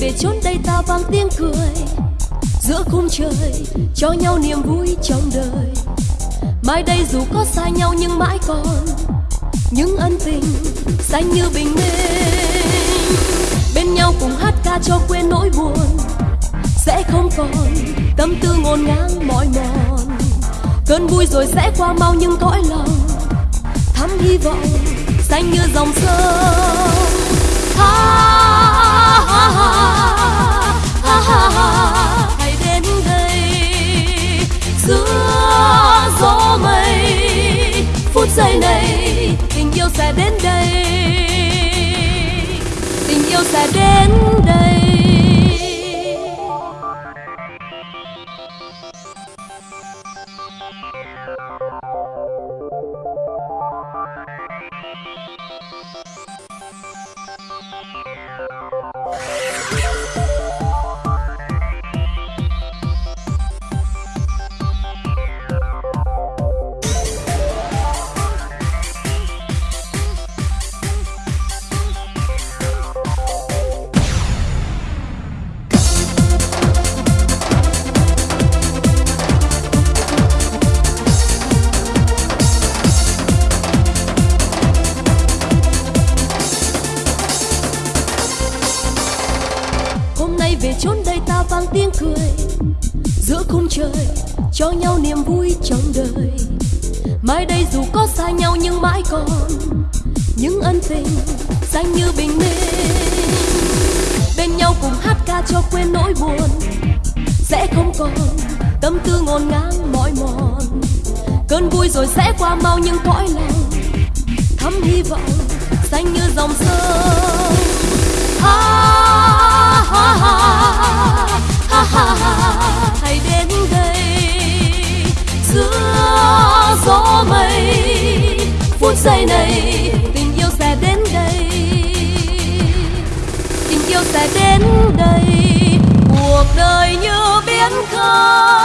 về chốn đây ta vang tiếng cười. Giữa khung trời, cho nhau niềm vui trong đời. Mai đây dù có xa nhau nhưng mãi còn những ân tình xanh như bình minh. Bên nhau cùng hát ca cho quên nỗi buồn, sẽ không còn tâm tư ngổn ngang mỏi mòn. Cơn vui rồi sẽ qua mau nhưng cõi lòng thắm hy vọng xanh như dòng sông. Hãy yêu sẽ đến đây. Tình yêu sẽ đến vang tiếng cười. Giữa khung trời cho nhau niềm vui trong đời. Mai đây dù có xa nhau nhưng mãi còn. Những ân tình xanh như bình minh. Bên nhau cùng hát ca cho quên nỗi buồn. Sẽ không còn tâm tư ngổn ngang mỏi mòn. Cơn vui rồi sẽ qua mau nhưng cõi lòng thắm hy vọng xanh như dòng sông. ha, phút giây này, tình yêu sẽ đến đây. Tình yêu sẽ đến đây, cuộc đời như biến khơi